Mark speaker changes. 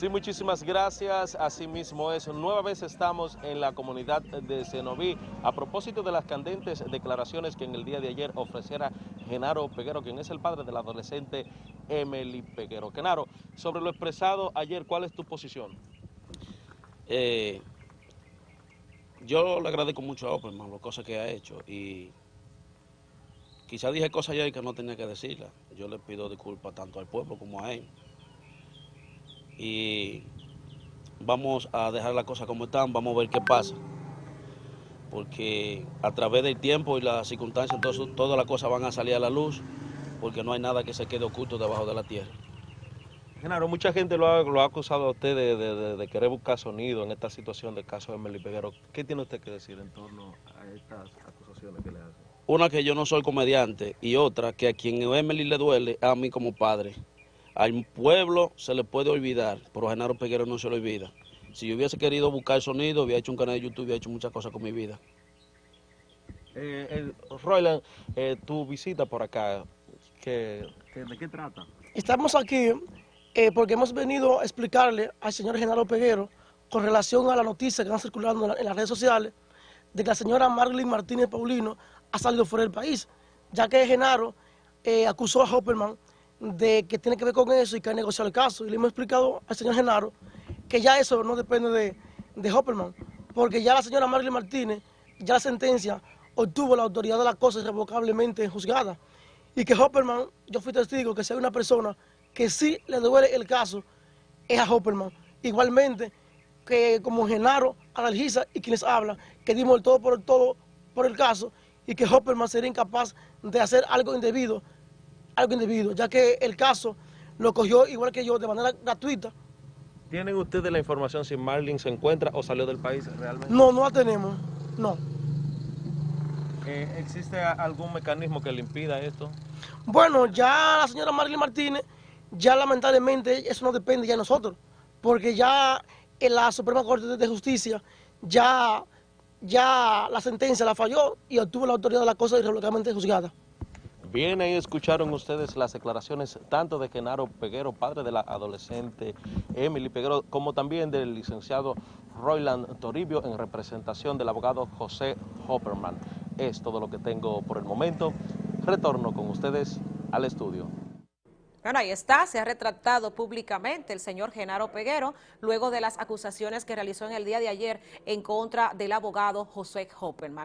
Speaker 1: Sí, muchísimas gracias. Asimismo es, nueva vez estamos en la comunidad de Cenoví a propósito de las candentes declaraciones que en el día de ayer ofreciera Genaro Peguero, quien es el padre del adolescente Emily Peguero. Genaro, sobre lo expresado ayer, ¿cuál es tu posición?
Speaker 2: Eh, yo le agradezco mucho a Opperman las cosas que ha hecho y quizás dije cosas ayer que no tenía que decirlas. Yo le pido disculpas tanto al pueblo como a él y vamos a dejar las cosas como están, vamos a ver qué pasa. Porque a través del tiempo y las circunstancias, todas las cosas van a salir a la luz, porque no hay nada que se quede oculto debajo de la tierra.
Speaker 1: Genaro, mucha gente lo ha, acusado a usted de, querer buscar sonido en esta situación del caso de Emily Peguero. ¿Qué tiene usted que decir en torno a estas acusaciones que le hacen?
Speaker 2: Una que yo no soy comediante y otra que a quien Emily le duele, a mí como padre. Al pueblo se le puede olvidar, pero a Genaro Peguero no se le olvida. Si yo hubiese querido buscar sonido, hubiera hecho un canal de YouTube, hubiera hecho muchas cosas con mi vida.
Speaker 1: Eh, Royland, eh, tu visita por acá, ¿de qué trata?
Speaker 3: Estamos aquí eh, porque hemos venido a explicarle al señor Genaro Peguero con relación a la noticia que van circulando en, las redes sociales de que la señora Marlene Martínez Paulino ha salido fuera del país, ya que Genaro eh, acusó a Hopperman de que tiene que ver con eso y que ha negociado el caso. Y le hemos explicado al señor Genaro que ya eso no depende de, de Hopperman, porque ya la señora Marlene Martínez, ya la sentencia obtuvo la autoridad de la cosa irrevocablemente juzgada. Y que Hopperman, yo fui testigo que si hay una persona que sí le duele el caso, es a Hopperman. Igualmente que como Genaro analiza y quienes hablan, que dimos el todo por el todo por el caso y que Hopperman sería incapaz de hacer algo indebido algo indebido, ya que el caso lo cogió igual que yo de manera gratuita.
Speaker 1: ¿Tienen ustedes la información si Marlene se encuentra o salió del país realmente?
Speaker 3: No, no la tenemos, no.
Speaker 1: Eh, ¿Existe algún mecanismo que le impida esto?
Speaker 3: Bueno, ya la señora Marlene Martínez, ya lamentablemente eso no depende ya de nosotros, porque ya en la Suprema Corte de Justicia ya, ya la sentencia la falló y obtuvo la autoridad de la cosa irrevocablemente juzgada.
Speaker 1: Bien, ahí escucharon ustedes las declaraciones tanto de Genaro Peguero, padre de la adolescente Emily Peguero, como también del licenciado Royland Toribio en representación del abogado José Hopperman. Es todo lo que tengo por el momento. Retorno con ustedes al estudio.
Speaker 4: Bueno, ahí está, se ha retratado públicamente el señor Genaro Peguero luego de las acusaciones que realizó en el día de ayer en contra del abogado José Hopperman.